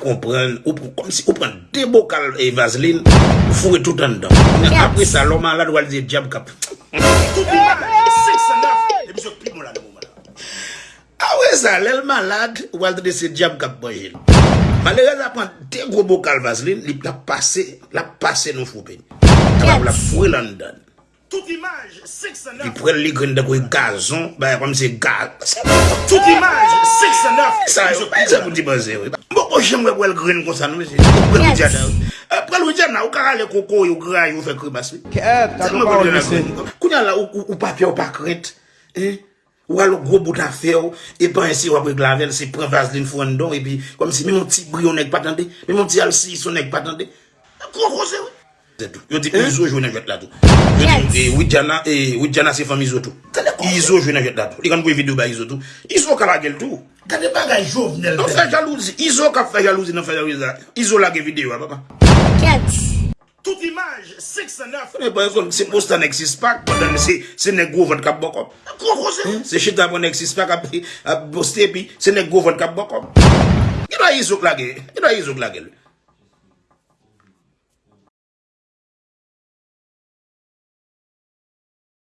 kompren, ou kom si ou pren de bokal e vaseline, fure tout an dan. Apre sa, lò malade wal di diab kap. Tout imaj, 6 an 9, e bisyo pli moun la de moun malade. Awe sa, lèl malade, wal di se diab kap banjil. Malere sa pren de gro bokal vaseline, li la pase, la pase nou fure. Kapap la fure lan dan. Tout imaj, 609. Li prel li gren de kwe gazon, ba yon mse gaz. Tout imaj, 609. Sa yo, ba yon sa moun ti baze we. Mbo ko jem we wèl gren kon san we se. Prel wè djana we. Prel wè djana, ou karale koko yo gra yo fe kribas we. Kèp, ta mwen pa wè mse. Kounya la ou papye ou pakret, eh? Ou alo gro bout a fe ou, e pa ensi wapre glavel, se pre vaseline fwen don, e pi, kom si mi moun ti brio nek patande, mi moun ti alsi sou nek patande. Koko se we. C'est tout. Yo di izo jwe nan vet la tou. Yo di, e, Widjana, e, Widjana se fam izo tou. Izo jwe nan vet la tou. Li kan pou video ba izo tou. Izo ka la gel tou. Kade bagay jovenel Non fè jalouzi. Izo ka fè jalouzi, non fè jalouzi la. Izo la ge video, papa. Tout imaj, 6 an 9. E pa yon, se posta nek sispak, padan se, nek go vant kap bokop. Koko se. Se chita pou nek sispak ap, poste pi, se nek go vant kap bokop. Yon a izo la ge, yon a izo la.